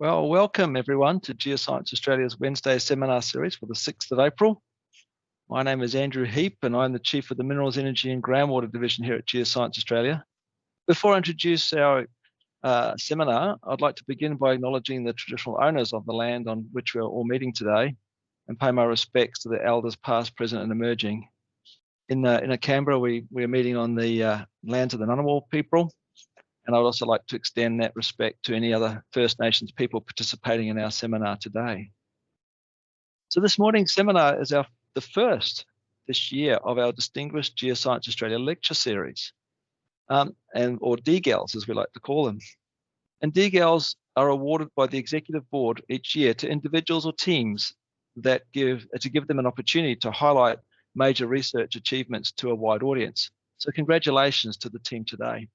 Well, welcome everyone to Geoscience Australia's Wednesday seminar series for the 6th of April. My name is Andrew Heap and I'm the Chief of the Minerals, Energy and Groundwater Division here at Geoscience Australia. Before I introduce our uh, seminar, I'd like to begin by acknowledging the traditional owners of the land on which we're all meeting today and pay my respects to the elders past, present and emerging. In, uh, in Canberra, we, we are meeting on the uh, lands of the Ngunnawal people and I'd also like to extend that respect to any other First Nations people participating in our seminar today. So this morning's seminar is our the first this year of our Distinguished Geoscience Australia lecture series, um, and or DGALs as we like to call them. And DGALs are awarded by the Executive Board each year to individuals or teams that give to give them an opportunity to highlight major research achievements to a wide audience. So congratulations to the team today.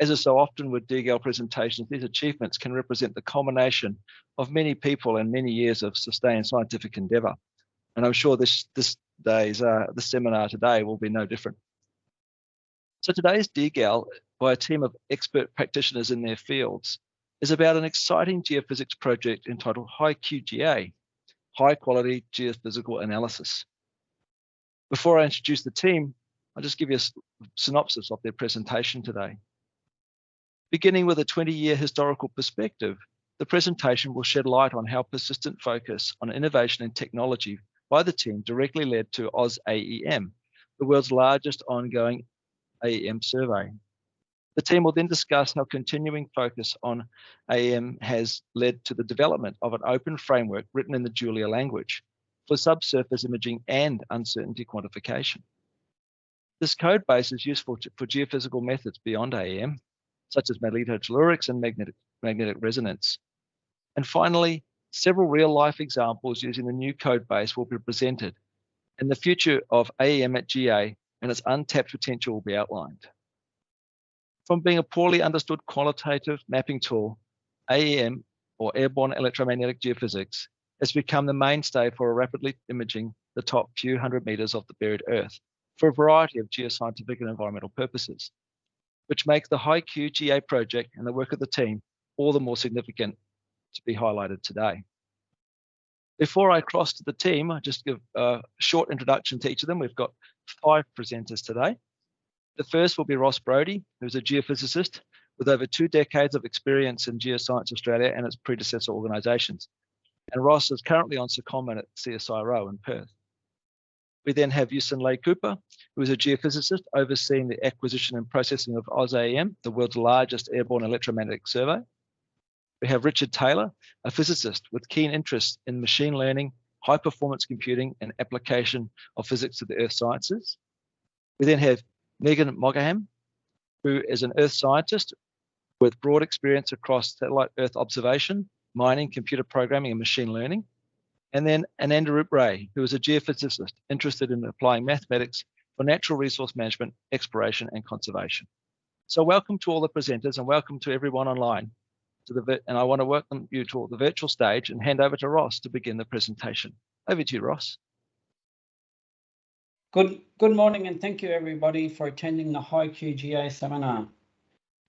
As is so often with DGAL presentations, these achievements can represent the culmination of many people and many years of sustained scientific endeavour. And I'm sure this this day's uh, the seminar today will be no different. So today's DGAL by a team of expert practitioners in their fields is about an exciting geophysics project entitled HiQGA, High Quality Geophysical Analysis. Before I introduce the team, I'll just give you a synopsis of their presentation today. Beginning with a 20-year historical perspective, the presentation will shed light on how persistent focus on innovation and technology by the team directly led to AusAEM, the world's largest ongoing AEM survey. The team will then discuss how continuing focus on AEM has led to the development of an open framework written in the Julia language for subsurface imaging and uncertainty quantification. This code base is useful to, for geophysical methods beyond AEM, such as magnetotellurics and magnetic, magnetic resonance. And finally, several real-life examples using the new code base will be presented, and the future of AEM at GA and its untapped potential will be outlined. From being a poorly understood qualitative mapping tool, AEM, or Airborne Electromagnetic Geophysics, has become the mainstay for rapidly imaging the top few hundred meters of the buried Earth for a variety of geoscientific and environmental purposes which makes the HiQGA project and the work of the team all the more significant to be highlighted today. Before I cross to the team, I just give a short introduction to each of them. We've got five presenters today. The first will be Ross Brodie, who's a geophysicist with over two decades of experience in Geoscience Australia and its predecessor organisations. And Ross is currently on secondment at CSIRO in Perth. We then have Yusen Ley Cooper, who is a geophysicist overseeing the acquisition and processing of AusAEM, the world's largest airborne electromagnetic survey. We have Richard Taylor, a physicist with keen interest in machine learning, high performance computing, and application of physics to the earth sciences. We then have Negin Moghaddam, who is an earth scientist with broad experience across satellite earth observation, mining, computer programming, and machine learning. And then Anandarup Ray, who is a geophysicist interested in applying mathematics for natural resource management, exploration, and conservation. So welcome to all the presenters and welcome to everyone online. To the and I want to welcome you to the virtual stage and hand over to Ross to begin the presentation. Over to you, Ross. Good, good morning and thank you everybody for attending the HiQGA seminar.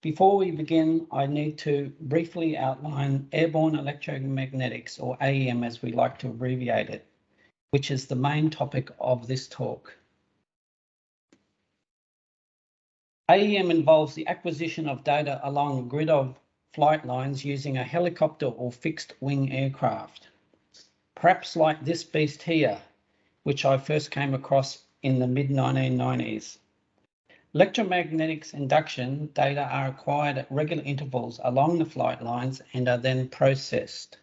Before we begin, I need to briefly outline airborne electromagnetics, or AEM as we like to abbreviate it, which is the main topic of this talk. AEM involves the acquisition of data along a grid of flight lines using a helicopter or fixed wing aircraft. Perhaps like this beast here, which I first came across in the mid 1990s. Electromagnetics induction data are acquired at regular intervals along the flight lines and are then processed.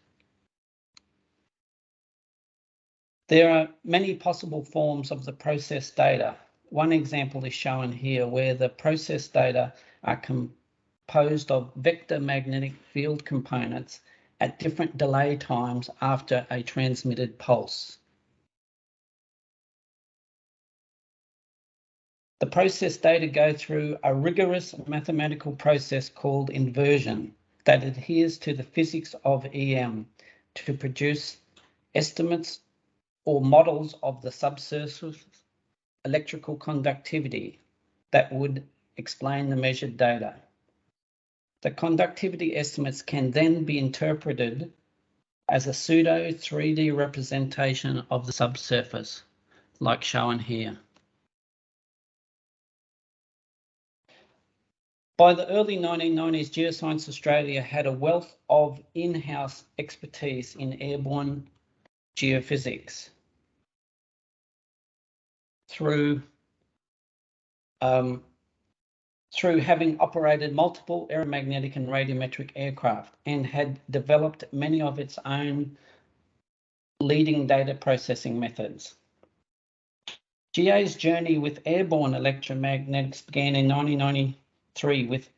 There are many possible forms of the processed data. One example is shown here where the processed data are composed of vector magnetic field components at different delay times after a transmitted pulse. The process data go through a rigorous mathematical process called inversion that adheres to the physics of EM to produce estimates or models of the subsurface electrical conductivity that would explain the measured data. The conductivity estimates can then be interpreted as a pseudo 3D representation of the subsurface, like shown here. By the early 1990s, Geoscience Australia had a wealth of in-house expertise in airborne geophysics through um, through having operated multiple aeromagnetic and radiometric aircraft and had developed many of its own leading data processing methods. GA's journey with airborne electromagnetics began in 1993 with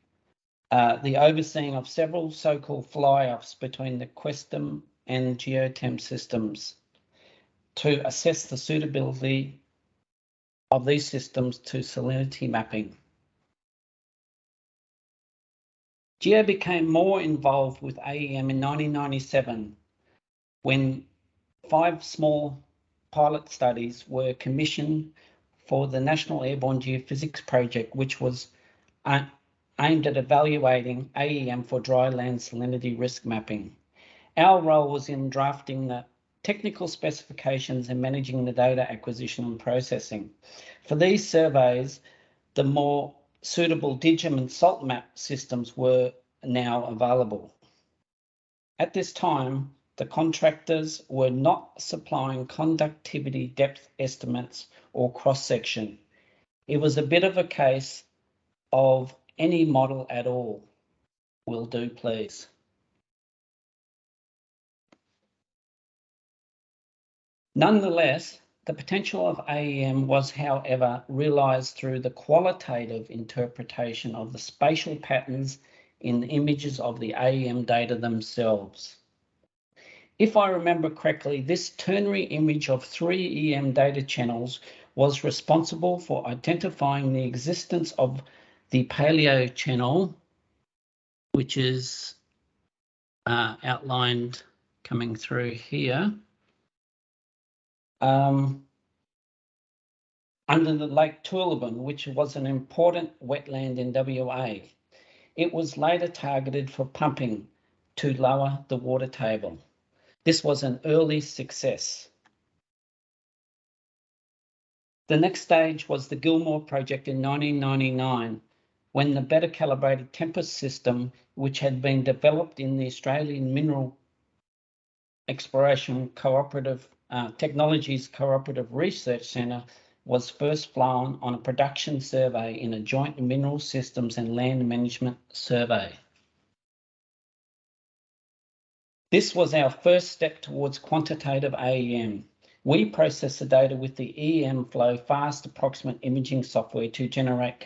uh, the overseeing of several so-called fly-offs between the Questem and Geotem systems to assess the suitability of these systems to salinity mapping. GEO became more involved with AEM in 1997 when five small pilot studies were commissioned for the National Airborne Geophysics Project, which was aimed at evaluating AEM for dry land salinity risk mapping. Our role was in drafting the technical specifications and managing the data acquisition and processing. For these surveys, the more suitable DIGHEM and SaltMap systems were now available. At this time, the contractors were not supplying conductivity depth estimates or cross-section. It was a bit of a case of any model at all will do, please. Nonetheless, the potential of AEM was, however, realised through the qualitative interpretation of the spatial patterns in the images of the AEM data themselves. If I remember correctly, this ternary image of three EM data channels was responsible for identifying the existence of the paleo channel, which is uh, outlined coming through here um, under the Lake Toolibin, which was an important wetland in WA. It was later targeted for pumping to lower the water table. This was an early success. The next stage was the Gilmore project in 1999, when the better calibrated Tempest system, which had been developed in the Australian Mineral Exploration Cooperative uh, Technologies Cooperative Research Centre was first flown on a production survey in a joint mineral systems and land management survey. This was our first step towards quantitative AEM. We process the data with the EM flow fast approximate imaging software to generate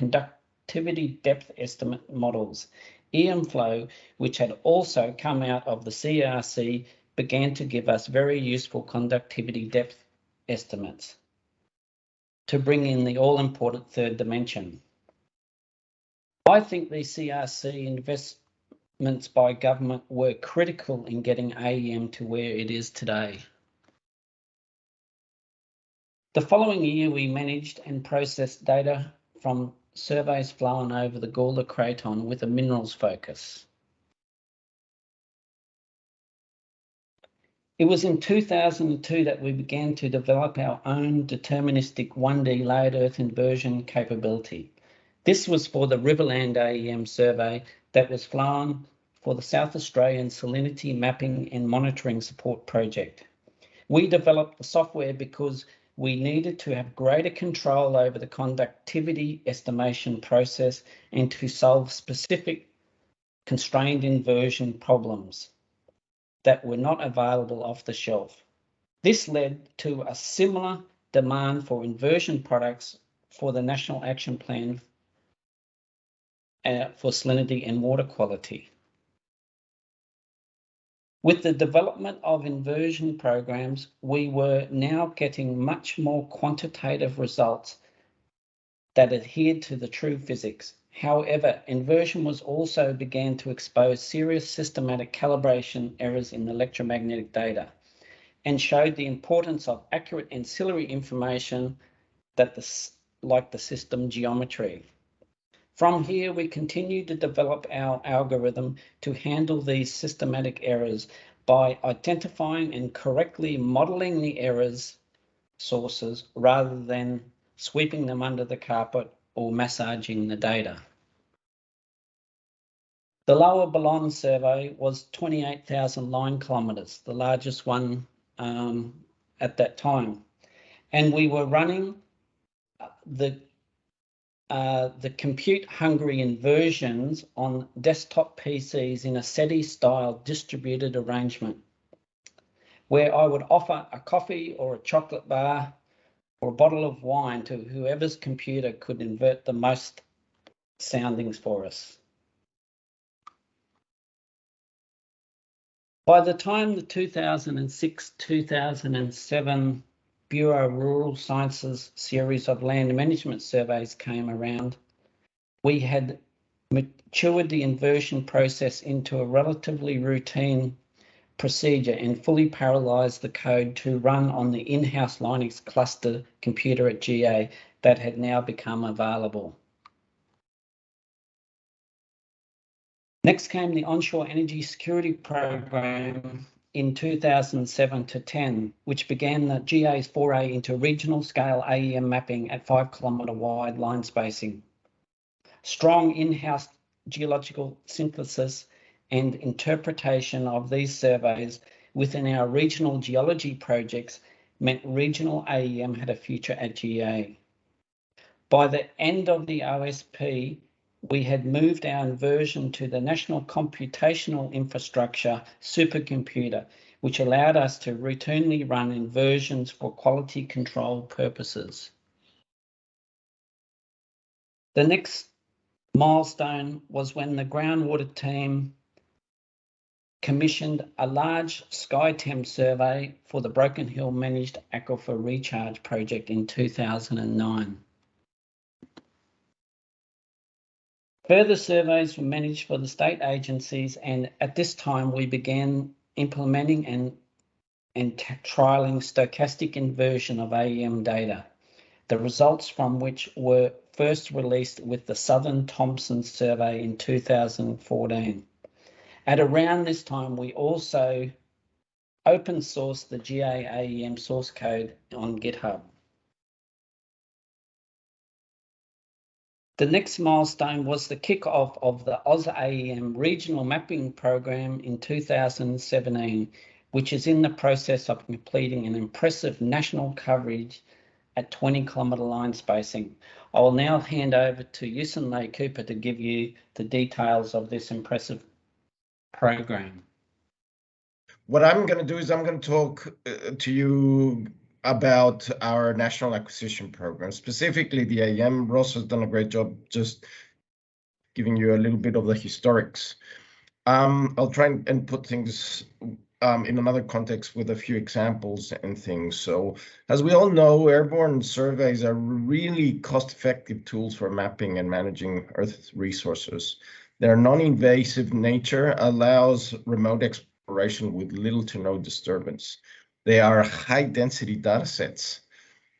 conductivity depth estimate models. EM flow, which had also come out of the CRC began to give us very useful conductivity depth estimates to bring in the all-important third dimension. I think the CRC investments by government were critical in getting AEM to where it is today. The following year, we managed and processed data from surveys flown over the Gawler Craton with a minerals focus. It was in 2002 that we began to develop our own deterministic 1D layered earth inversion capability. This was for the Riverland AEM survey that was flown for the South Australian Salinity Mapping and Monitoring Support Project. We developed the software because we needed to have greater control over the conductivity estimation process and to solve specific constrained inversion problems that were not available off the shelf. This led to a similar demand for inversion products for the National Action Plan uh, for salinity and water quality. With the development of inversion programs, we were now getting much more quantitative results that adhered to the true physics However, inversion was also began to expose serious systematic calibration errors in electromagnetic data and showed the importance of accurate ancillary information that the, like the system geometry. From here, we continue to develop our algorithm to handle these systematic errors by identifying and correctly modeling the errors sources rather than sweeping them under the carpet or massaging the data. The Lower Balonne survey was 28,000 line kilometres, the largest one um, at that time. And we were running the uh, the compute hungry inversions on desktop PCs in a SETI style distributed arrangement where I would offer a coffee or a chocolate bar or a bottle of wine to whoever's computer could invert the most soundings for us. By the time the 2006-2007 Bureau Rural Sciences series of land management surveys came around, we had matured the inversion process into a relatively routine procedure and fully parallelized the code to run on the in-house Linux cluster computer at GA that had now become available. Next came the Onshore Energy Security Program in 2007 to 10, which began the GA's foray into regional scale AEM mapping at five kilometre wide line spacing. Strong in-house geological synthesis and interpretation of these surveys within our regional geology projects meant regional AEM had a future at GA. By the end of the OSP, we had moved our inversion to the National Computational Infrastructure supercomputer, which allowed us to routinely run inversions for quality control purposes. The next milestone was when the groundwater team commissioned a large SkyTEM survey for the Broken Hill Managed Aquifer Recharge Project in 2009. Further surveys were managed for the state agencies, and at this time we began implementing and, and trialling stochastic inversion of AEM data, the results from which were first released with the Southern Thomson survey in 2014. At around this time, we also open sourced the GAAEM source code on GitHub. The next milestone was the kick-off of the AusAEM regional mapping program in 2017, which is in the process of completing an impressive national coverage at 20 kilometre line spacing. I will now hand over to Yusen Ley Cooper to give you the details of this impressive program. What I'm going to do is I'm going to talk uh, to you about our national acquisition program, specifically the AM. Ross has done a great job just giving you a little bit of the historics. Um, I'll try and put things um, in another context with a few examples and things. So as we all know, airborne surveys are really cost-effective tools for mapping and managing Earth resources. Their non-invasive nature allows remote exploration with little to no disturbance. They are high density data sets.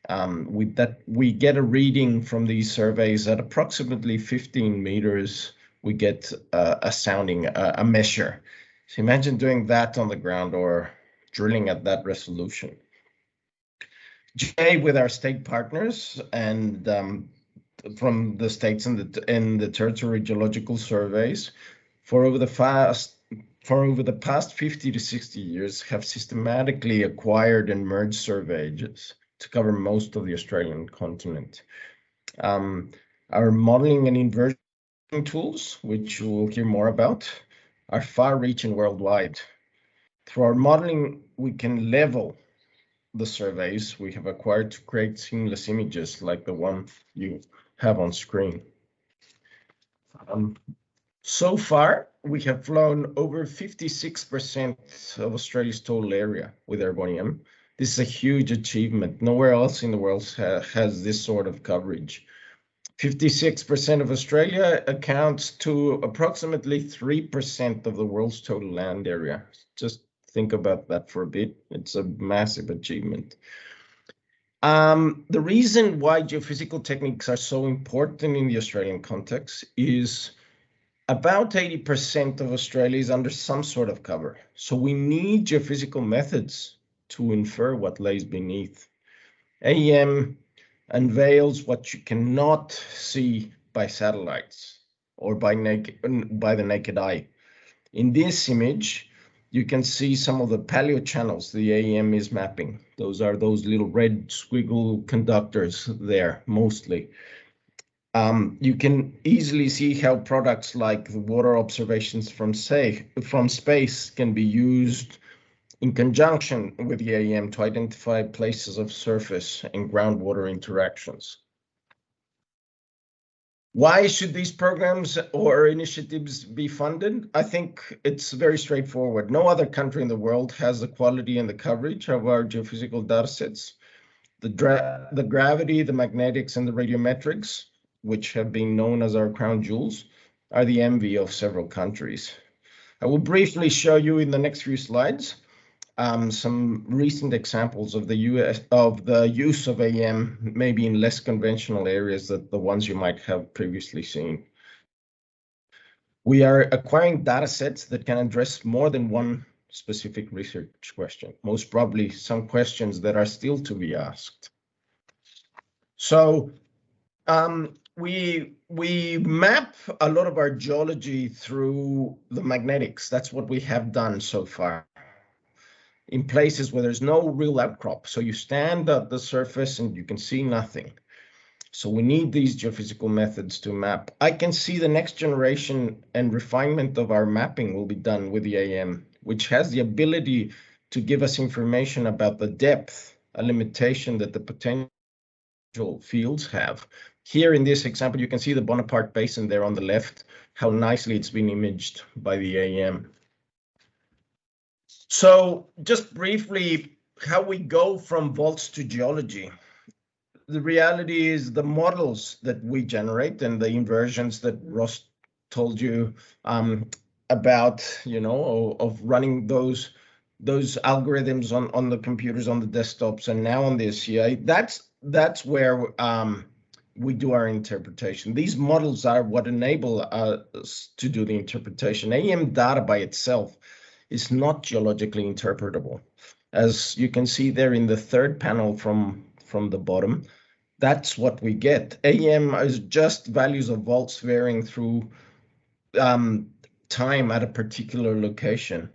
Um, with that, we get a reading from these surveys at approximately 15 meters. We get uh, a sounding, uh, a measure. So imagine doing that on the ground or drilling at that resolution. GA with our state partners and um, from the states and the, and the territory geological surveys for over the past for over the past 50 to 60 years have systematically acquired and merged surveys to cover most of the Australian continent. Um, our modeling and inversion tools, which we'll hear more about, are far-reaching worldwide. Through our modeling, we can level the surveys we have acquired to create seamless images like the one you have on screen. Um, so far, we have flown over 56% of Australia's total area with Airborne This is a huge achievement. Nowhere else in the world ha has this sort of coverage. 56% of Australia accounts to approximately 3% of the world's total land area. Just think about that for a bit. It's a massive achievement. Um, the reason why geophysical techniques are so important in the Australian context is about 80% of Australia is under some sort of cover. So we need geophysical methods to infer what lays beneath. AEM unveils what you cannot see by satellites or by naked by the naked eye. In this image, you can see some of the paleo channels the AEM is mapping. Those are those little red squiggle conductors there, mostly. Um, you can easily see how products like the water observations from say from space can be used in conjunction with the AEM to identify places of surface and groundwater interactions. Why should these programs or initiatives be funded? I think it's very straightforward. No other country in the world has the quality and the coverage of our geophysical datasets. The, the gravity, the magnetics, and the radiometrics, which have been known as our crown jewels, are the envy of several countries. I will briefly show you in the next few slides um, some recent examples of the US of the use of AM, maybe in less conventional areas than the ones you might have previously seen. We are acquiring data sets that can address more than one specific research question, most probably some questions that are still to be asked. So um, we we map a lot of our geology through the magnetics. That's what we have done so far in places where there's no real outcrop. So you stand at the surface and you can see nothing. So we need these geophysical methods to map. I can see the next generation and refinement of our mapping will be done with the AM, which has the ability to give us information about the depth, a limitation that the potential fields have. Here in this example, you can see the Bonaparte Basin there on the left, how nicely it's been imaged by the AM. So just briefly, how we go from volts to geology. The reality is the models that we generate and the inversions that Ross told you um, about, you know, of running those those algorithms on on the computers on the desktops and now on the SCA. That's that's where um, we do our interpretation. These models are what enable us to do the interpretation. AEM data by itself is not geologically interpretable. As you can see there in the third panel from, from the bottom, that's what we get. AEM is just values of volts varying through um, time at a particular location.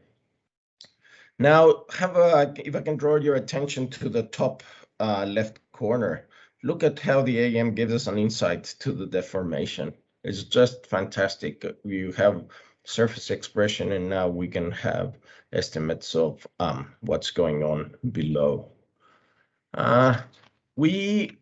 Now, have a, if I can draw your attention to the top uh, left corner, look at how the AM gives us an insight to the deformation. It's just fantastic. You have surface expression, and now we can have estimates of um, what's going on below. Uh, we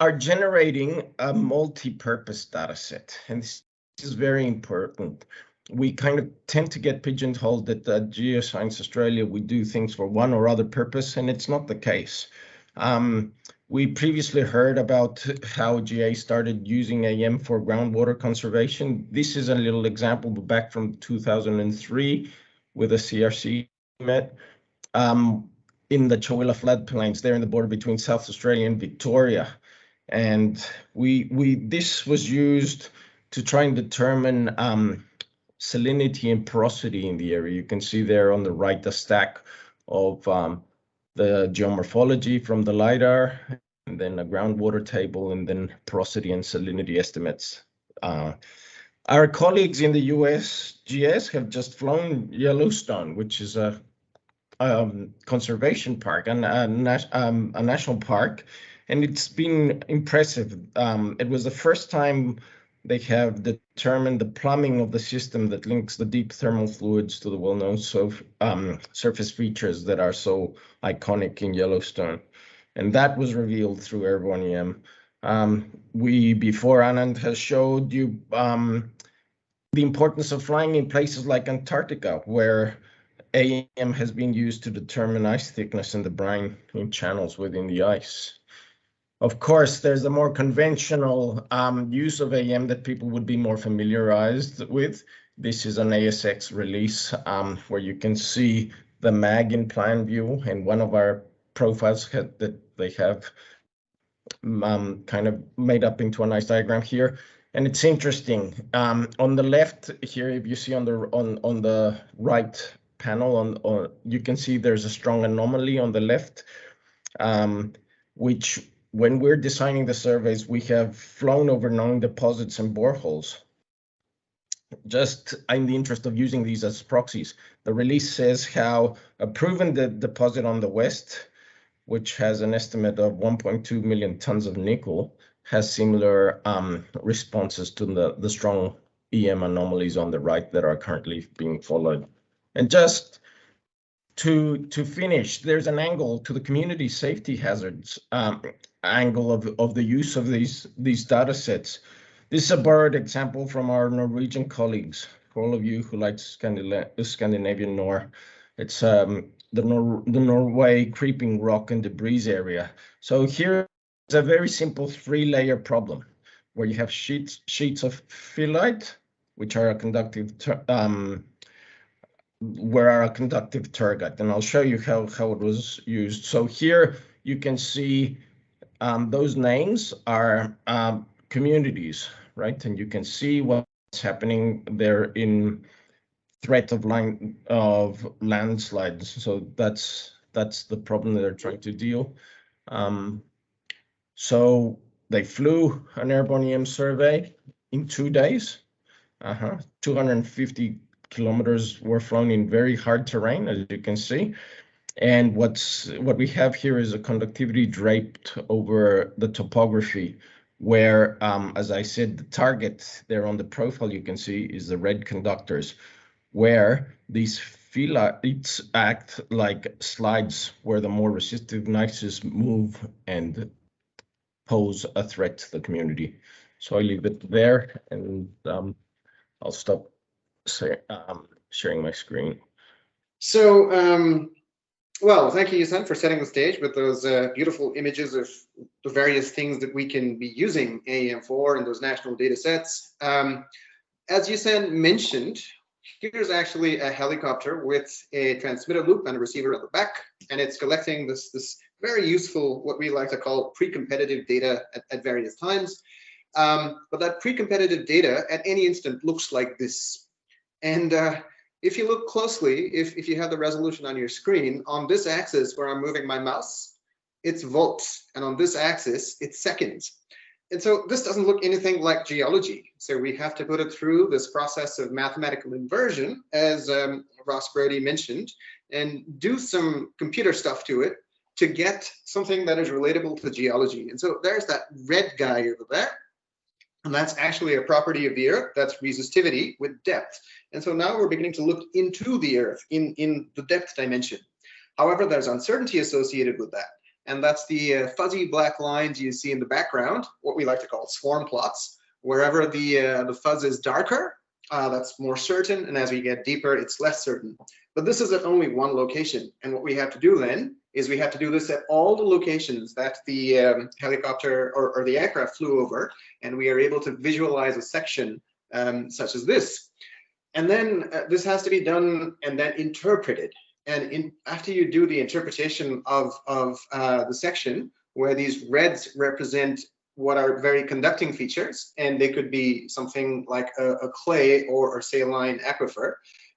are generating a multi-purpose data set, and this is very important. We kind of tend to get pigeonholed that at Geoscience Australia, we do things for one or other purpose, and it's not the case. Um, we previously heard about how GA started using AM for groundwater conservation. This is a little example back from 2003 with a CRC LEME um, in the Chowilla floodplains there in the border between South Australia and Victoria. And we we this was used to try and determine um, salinity and porosity in the area. You can see there on the right the stack of um, the geomorphology from the LiDAR, and then a groundwater table, and then porosity and salinity estimates. Uh, our colleagues in the USGS have just flown Yellowstone, which is a um, conservation park and a, um, a, national park, and it's been impressive. Um, it was the first time they have determined the plumbing of the system that links the deep thermal fluids to the well-known um, surface features that are so iconic in Yellowstone. And that was revealed through Airborne EM. Um, we, before Anand has showed you um, the importance of flying in places like Antarctica, where AEM has been used to determine ice thickness in the brine in channels within the ice. Of course, there's a more conventional um, use of AM that people would be more familiarized with. This is an ASX release um, where you can see the mag in plan view and one of our profiles that they have um, kind of made up into a nice diagram here. And it's interesting. Um, on the left here, if you see on the on on the right panel, on, on you can see there's a strong anomaly on the left, um, which when we're designing the surveys, we have flown over known deposits and boreholes. Just in the interest of using these as proxies, the release says how a proven de deposit on the west which has an estimate of 1.2 million tons of nickel, has similar um, responses to the, the strong EM anomalies on the right that are currently being followed. And just to to finish, there's an angle to the community safety hazards um, angle of, of the use of these, these data sets. This is a borrowed example from our Norwegian colleagues. For all of you who like Scandinavian Nor, it's um, the, Nor the Norway creeping rock and debris area. So here is a very simple three layer problem where you have sheets, sheets of phyllite, which are a conductive, um, where are a conductive tergite. And I'll show you how, how it was used. So here you can see um, those names are um, communities, right? And you can see what's happening there in threat of line of landslides. So that's that's the problem that they're trying to deal. Um, so they flew an airborne EM survey in two days. Uh -huh. 250 kilometers were flown in very hard terrain, as you can see. And what's what we have here is a conductivity draped over the topography where, um, as I said, the target there on the profile you can see is the red conductors where these phyllites act like slides where the more resistive gneiss move and pose a threat to the community. So I leave it there and um, I'll stop say, um, sharing my screen. So, um, well, thank you, Yusen, for setting the stage with those uh, beautiful images of the various things that we can be using AEM for and those national data sets. Um, as Yusen mentioned, Here's actually a helicopter with a transmitter loop and a receiver at the back, and it's collecting this, this very useful, what we like to call pre-competitive data at, at, various times. Um, but that pre-competitive data at any instant looks like this. And uh, if you look closely, if, if you have the resolution on your screen, on this axis where I'm moving my mouse, it's volts, and on this axis, it's seconds. And so this doesn't look anything like geology. So we have to put it through this process of mathematical inversion, as um, Ross Brodie mentioned, and do some computer stuff to it to get something that is relatable to geology. And so there's that red guy over there. And that's actually a property of the Earth, that's resistivity with depth. And so now we're beginning to look into the Earth in, in the depth dimension. However, there's uncertainty associated with that and that's the uh, fuzzy black lines you see in the background, what we like to call swarm plots. Wherever the, uh, the fuzz is darker, uh, that's more certain, and as we get deeper, it's less certain. But this is at only one location, and what we have to do then is we have to do this at all the locations that the um, helicopter or, or, the aircraft flew over, and we are able to visualize a section um, such as this. And then uh, this has to be done and then interpreted and in, after you do the interpretation of, of uh, the section, where these reds represent what are very conducting features, and they could be something like a, a clay or a saline aquifer,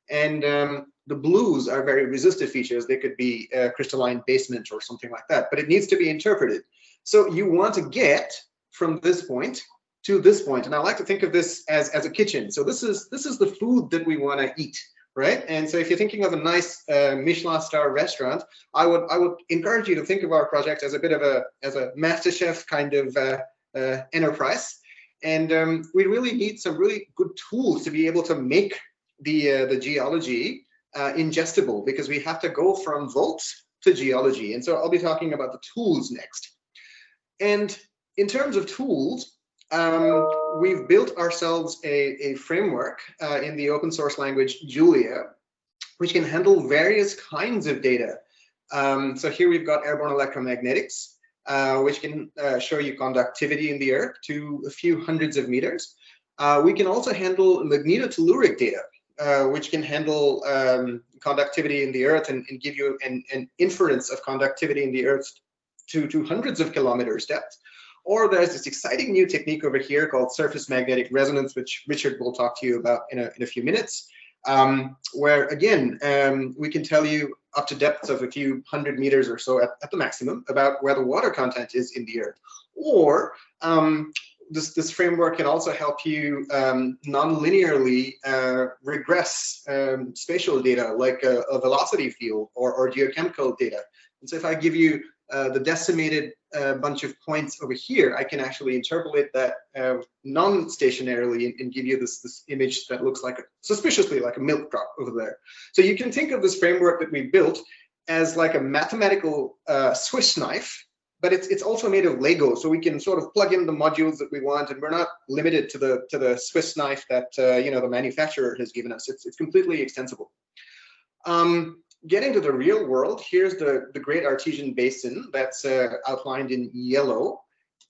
and um, the blues are very resistive features. They could be a crystalline basement or something like that, but it needs to be interpreted. So you want to get from this point to this point. point, and I like to think of this as, as a kitchen. So this is this is the food that we want to eat right? And so if you're thinking of a nice uh, Michelin star restaurant, I would I would encourage you to think of our project as a bit of a as a master chef kind of uh, uh, enterprise. And um, we really need some really good tools to be able to make the uh, the geology uh, ingestible because we have to go from volts to geology. And so I'll be talking about the tools next. And in terms of tools, um, we've built ourselves a, a framework uh, in the open source language Julia, which can handle various kinds of data. Um, so here we've got airborne electromagnetics, uh, which can uh, show you conductivity in the earth to a few hundreds of meters. Uh, we can also handle magnetotelluric data, uh, which can handle um, conductivity in the earth and, and give you an, an, inference of conductivity in the earth to, to hundreds of kilometers depth. Or there's this exciting new technique over here called surface magnetic resonance, which Richard will talk to you about in a, in a few minutes, um, where again, um, we can tell you up to depths of a few hundred meters or so at, at, the maximum about where the water content is in the earth. Or um, this, this framework can also help you um, non-linearly uh, regress um, spatial data like a, a velocity field or, or, geochemical data. And so if I give you uh, the decimated uh, bunch of points over here, I can actually interpolate that uh, non-stationarily and, and, give you this, this image that looks like a, suspiciously like a milk drop over there. So you can think of this framework that we built as like a mathematical uh, Swiss knife, but it's it's also made of Lego, so we can sort of plug in the modules that we want, and we're not limited to the to the Swiss knife that uh, you know the manufacturer has given us. It's it's completely extensible. Um, getting to the real world, here's the, the Great Artesian Basin that's uh, outlined in yellow.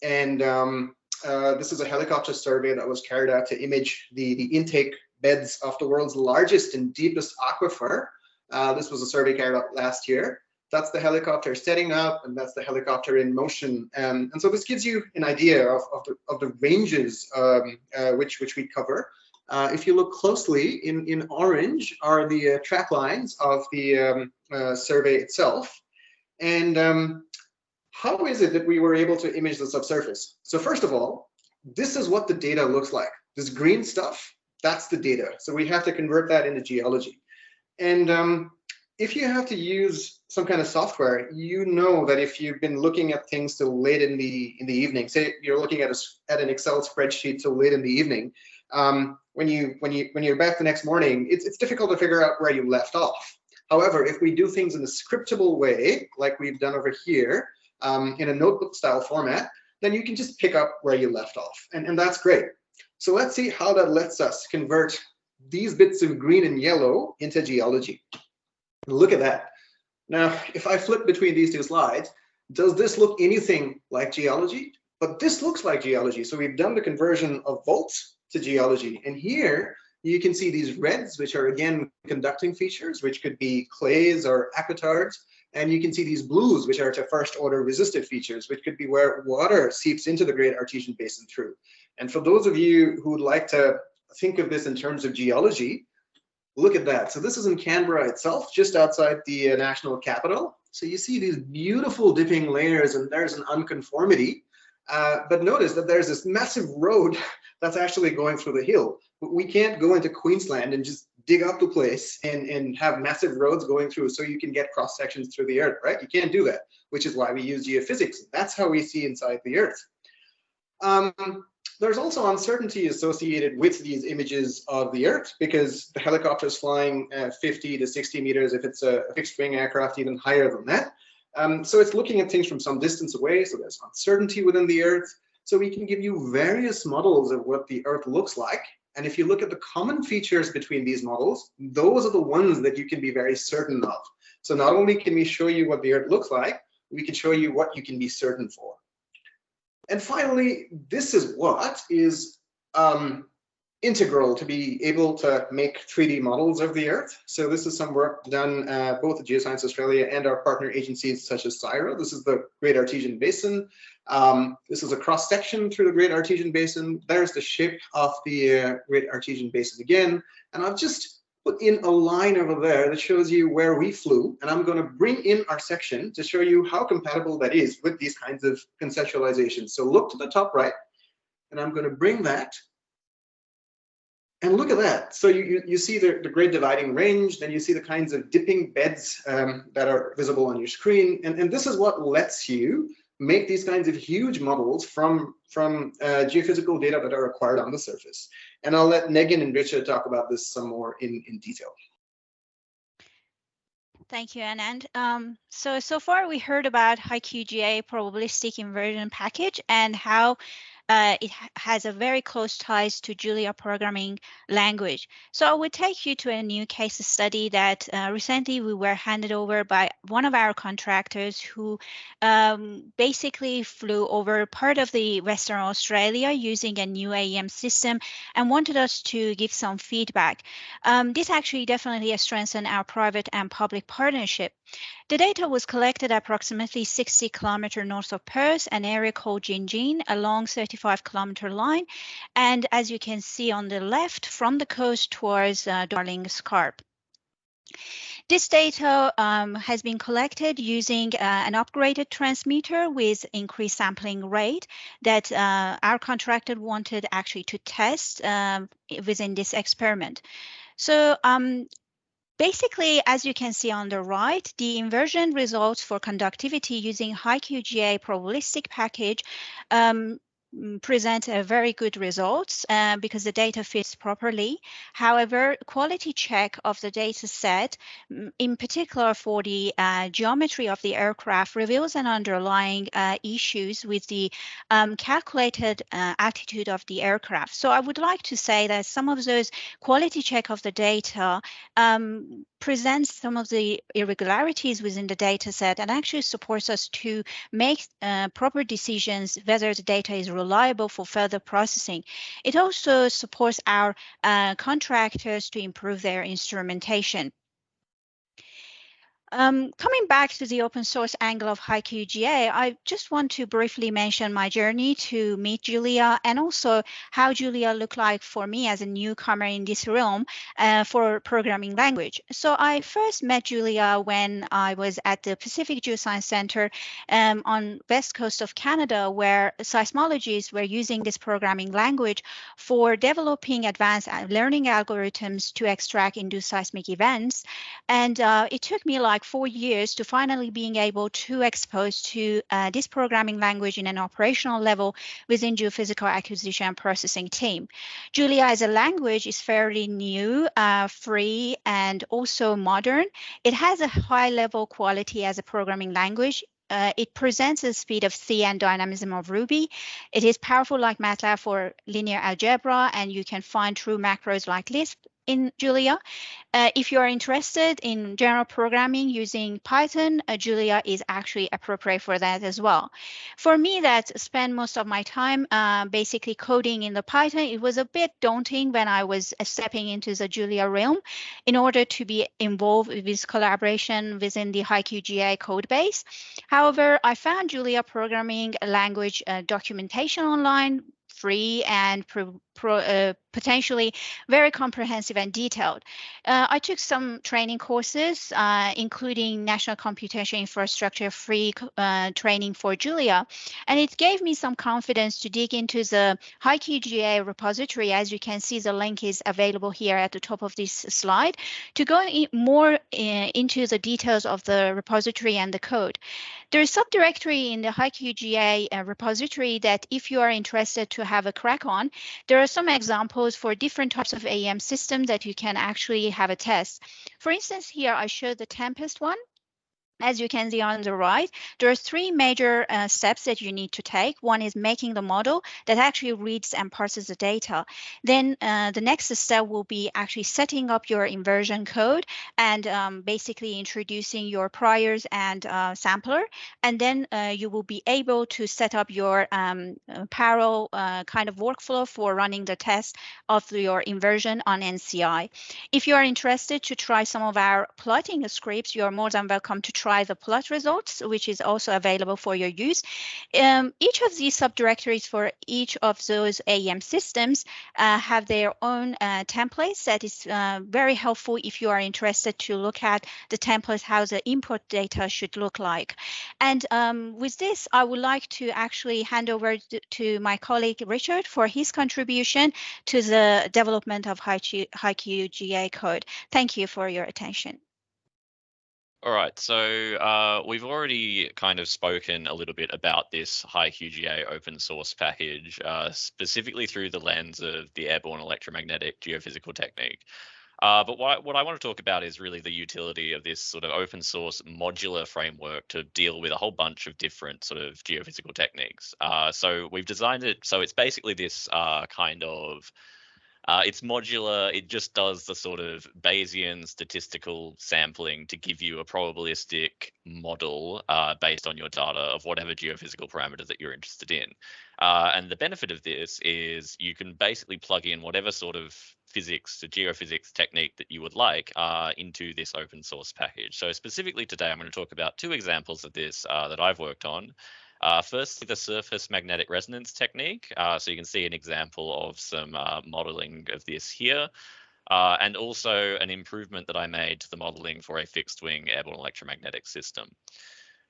And um, uh, this is a helicopter survey that was carried out to image the, the intake beds of the world's largest and deepest aquifer. Uh, this was a survey carried out last year. That's the helicopter setting up and that's the helicopter in motion. Um, and so this gives you an idea of, of, the, of the ranges um, uh, which, which we cover. Uh, if you look closely, in, in orange are the uh, track lines of the um, uh, survey itself. And um, how is it that we were able to image the subsurface? So first of all, this is what the data looks like. This green stuff, that's the data. So we have to convert that into geology. And um, if you have to use some kind of software, you know that if you've been looking at things till late in the in the evening, say you're looking at a, at an Excel spreadsheet till late in the evening, um, when you when you when you're back the next morning, it's it's difficult to figure out where you left off. However, if we do things in a scriptable way, like we've done over here, um, in a notebook style format, then you can just pick up where you left off, and, and that's great. So let's see how that lets us convert these bits of green and yellow into geology. Look at that. Now, if I flip between these two slides, does this look anything like geology? But this looks like geology. So we've done the conversion of volts to geology. And here you can see these reds, which are again conducting features, which could be clays or aquitards. And you can see these blues, which are to first order resistive features, which could be where water seeps into the Great Artesian Basin through. And for those of you who would like to think of this in terms of geology, look at that. So this is in Canberra itself, just outside the uh, national capital. So you see these beautiful dipping layers and there's an unconformity uh, but notice that there's this massive road that's actually going through the hill. We can't go into Queensland and just dig up the place and, and have massive roads going through so you can get cross sections through the earth, right? You can't do that, which is why we use geophysics. That's how we see inside the earth. Um, there's also uncertainty associated with these images of the earth because the helicopter is flying uh, 50 to 60 meters if it's a fixed wing aircraft even higher than that um, so it's looking at things from some distance away, so there's uncertainty within the Earth. So we can give you various models of what the Earth looks like. And if you look at the common features between these models, those are the ones that you can be very certain of. So not only can we show you what the Earth looks like, we can show you what you can be certain for. And finally, this is what is um, integral to be able to make 3D models of the Earth. So this is some work done uh, both at Geoscience Australia and our partner agencies such as CSIRO. This is the Great Artesian Basin. Um, this is a cross section through the Great Artesian Basin. There's the shape of the uh, Great Artesian Basin again. And I've just put in a line over there that shows you where we flew. And I'm going to bring in our section to show you how compatible that is with these kinds of conceptualizations. So look to the top right, and I'm going to bring that and look at that. So you, you, you see the, the great dividing range, then you see the kinds of dipping beds um, that are visible on your screen. And, and this is what lets you make these kinds of huge models from, from uh, geophysical data that are acquired on the surface. And I'll let Negin and Richard talk about this some more in, in detail. Thank you, Anand. Um, so, so far we heard about HiQGA probabilistic inversion package and how uh, it ha has a very close ties to Julia programming language. So I will take you to a new case study that uh, recently we were handed over by one of our contractors who um, basically flew over part of the Western Australia using a new AEM system and wanted us to give some feedback. Um, this actually definitely strengthened our private and public partnership The data was collected approximately 60 kilometer north of Perth, an area called Gingin, along a long 35 kilometer line. And as you can see on the left, from the coast towards uh, Darling Scarp. This data um, has been collected using uh, an upgraded transmitter with increased sampling rate that uh, our contractor wanted actually to test um, within this experiment. So um, Basically, as you can see on the right, the inversion results for conductivity using HiQGA probabilistic package um, present a very good results uh, because the data fits properly. However, quality check of the data set, mm, in particular for the uh, geometry of the aircraft, reveals an underlying uh, issues with the um, calculated uh, altitude of the aircraft. So I would like to say that some of those quality check of the data um, presents some of the irregularities within the data set and actually supports us to make uh, proper decisions whether the data is reliable for further processing. It also supports our uh, contractors to improve their instrumentation. Um, coming back to the open source angle of HiQGA, I just want to briefly mention my journey to meet Julia and also how Julia looked like for me as a newcomer in this realm uh, for programming language. So I first met Julia when I was at the Pacific Geoscience Center um, on west coast of Canada, where seismologists were using this programming language for developing advanced uh, learning algorithms to extract induced seismic events. And uh, it took me like like four years to finally being able to expose to uh, this programming language in an operational level within geophysical acquisition and processing team. Julia as a language is fairly new, uh, free, and also modern. It has a high level quality as a programming language uh, it presents the speed of C and dynamism of Ruby. It is powerful like MATLAB for linear algebra, and you can find true macros like Lisp in Julia. Uh, if you are interested in general programming using Python, uh, Julia is actually appropriate for that as well. For me that spent most of my time uh, basically coding in the Python, it was a bit daunting when I was uh, stepping into the Julia realm in order to be involved with collaboration within the HiQGA code base. However, I found Julia programming language uh, documentation online free and pro, pro, uh, potentially very comprehensive and detailed. Uh, I took some training courses, uh, including National Computation Infrastructure free uh, training for Julia, and it gave me some confidence to dig into the HiQGA repository. As you can see, the link is available here at the top of this slide to go in more uh, into the details of the repository and the code. There is a subdirectory in the HiQGA uh, repository that if you are interested to have a crack on, there are some examples for different types of AEM systems that you can actually have a test. For instance, here I show the Tempest one. As you can see on the right, there are three major uh, steps that you need to take. One is making the model that actually reads and parses the data. Then uh, the next step will be actually setting up your inversion code and um, basically introducing your priors and uh, sampler. And then uh, you will be able to set up your um, uh, parallel uh, kind of workflow for running the test of your inversion on NCI. If you are interested to try some of our plotting scripts, you are more than welcome to try try the plot results, which is also available for your use. Um, each of these subdirectories for each of those AEM systems uh, have their own uh, templates that is uh, very helpful if you are interested to look at the templates, how the input data should look like. And um, with this, I would like to actually hand over to my colleague Richard for his contribution to the development of HiQGA code. Thank you for your attention. All right, so uh, we've already kind of spoken a little bit about this HiQGA open source package, uh, specifically through the lens of the airborne electromagnetic geophysical technique. Uh, but what, what I want to talk about is really the utility of this sort of open source modular framework to deal with a whole bunch of different sort of geophysical techniques. Uh, so we've designed it so it's basically this uh, kind of Uh, it's modular. It just does the sort of Bayesian statistical sampling to give you a probabilistic model uh, based on your data of whatever geophysical parameter that you're interested in. Uh, and the benefit of this is you can basically plug in whatever sort of physics, the geophysics technique that you would like uh, into this open source package. So specifically today, I'm going to talk about two examples of this uh, that I've worked on. Uh, firstly, the surface magnetic resonance technique. Uh, so you can see an example of some uh, modeling of this here. Uh, and also an improvement that I made to the modeling for a fixed wing airborne electromagnetic system.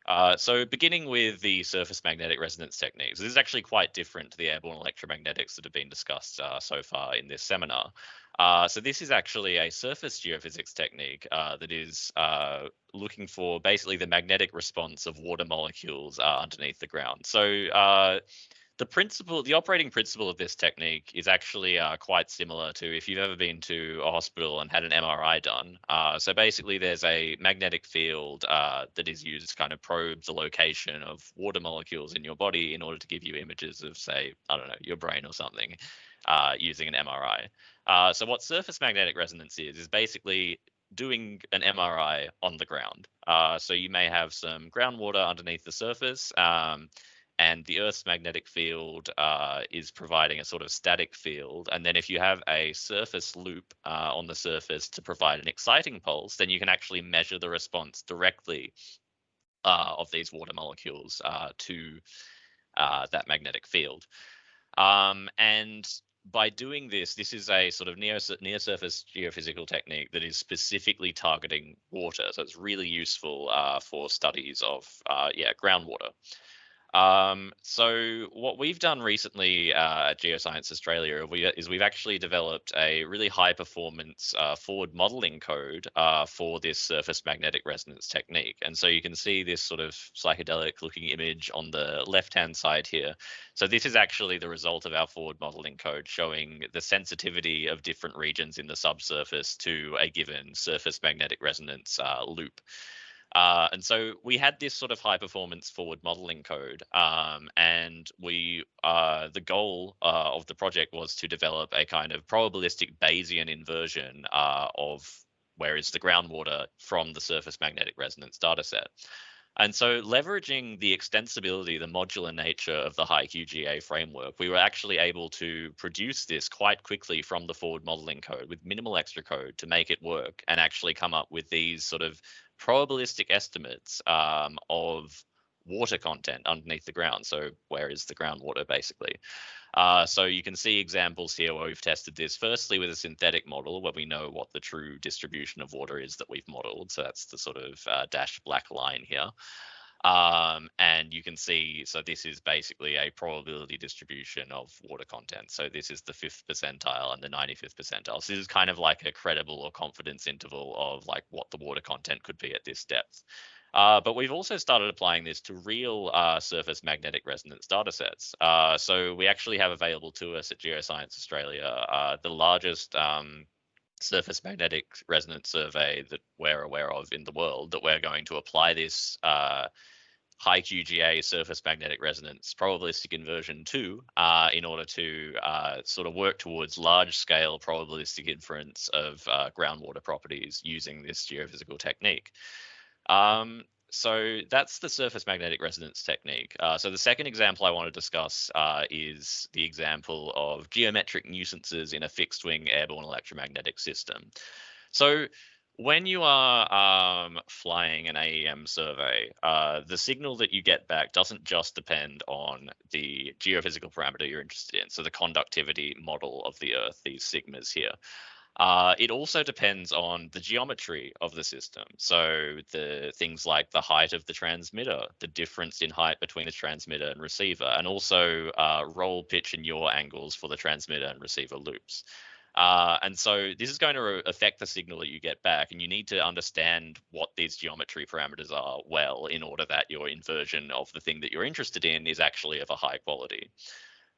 Uh, so beginning with the surface magnetic resonance techniques, this is actually quite different to the airborne electromagnetics that have been discussed uh, so far in this seminar. Uh, so this is actually a surface geophysics technique uh, that is uh, looking for basically the magnetic response of water molecules underneath the ground. So the principle, the operating principle of this technique is actually uh, quite similar to if you've ever been to a hospital and had an MRI done. so basically, there's a magnetic field that is used to kind of probe the location of water molecules in your body in order to give you images of, say, I don't know, your brain or something using an MRI. Uh, so what surface magnetic resonance is, is basically doing an MRI on the ground. Uh, so you may have some groundwater underneath the surface, um, and the Earth's magnetic field uh, is providing a sort of static field. And then if you have a surface loop uh, on the surface to provide an exciting pulse, then you can actually measure the response directly uh, of these water molecules uh, to that magnetic field. Um, and by doing this, this is a sort of near, near surface geophysical technique that is specifically targeting water. So it's really useful uh, for studies of, uh, yeah, groundwater. Um, so what we've done recently uh, at Geoscience Australia is we've actually developed a really high performance uh, forward modeling code uh, for this surface magnetic resonance technique. And so you can see this sort of psychedelic looking image on the left hand side here. So this is actually the result of our forward modeling code showing the sensitivity of different regions in the subsurface to a given surface magnetic resonance uh, loop. Uh, and so we had this sort of high performance forward modeling code, um, and we uh, the goal uh, of the project was to develop a kind of probabilistic Bayesian inversion uh, of where is the groundwater from the surface magnetic resonance dataset. And so leveraging the extensibility, the modular nature of the HiQGA framework, we were actually able to produce this quite quickly from the forward modeling code with minimal extra code to make it work and actually come up with these sort of probabilistic estimates um, of water content underneath the ground. So where is the groundwater basically? Uh, so you can see examples here where we've tested this firstly with a synthetic model where we know what the true distribution of water is that we've modeled. So that's the sort of uh, dashed black line here. Um, and you can see, so this is basically a probability distribution of water content. So this is the fifth percentile and the 95th percentile. So this is kind of like a credible or confidence interval of like what the water content could be at this depth. Uh, but we've also started applying this to real uh, surface magnetic resonance datasets. Uh, so we actually have available to us at Geoscience Australia uh, the largest um, surface magnetic resonance survey that we're aware of in the world that we're going to apply this uh, QGA surface magnetic resonance probabilistic inversion to uh, in order to uh, sort of work towards large scale probabilistic inference of uh, groundwater properties using this geophysical technique. Um, so that's the surface magnetic resonance technique. Uh, so the second example I want to discuss uh, is the example of geometric nuisances in a fixed wing airborne electromagnetic system. So when you are um, flying an AEM survey, uh, the signal that you get back doesn't just depend on the geophysical parameter you're interested in. So the conductivity model of the Earth, these sigmas here. Uh, it also depends on the geometry of the system. So the things like the height of the transmitter, the difference in height between the transmitter and receiver, and also uh, roll, pitch, and yaw angles for the transmitter and receiver loops. Uh, and so this is going to affect the signal that you get back, and you need to understand what these geometry parameters are well in order that your inversion of the thing that you're interested in is actually of a high quality.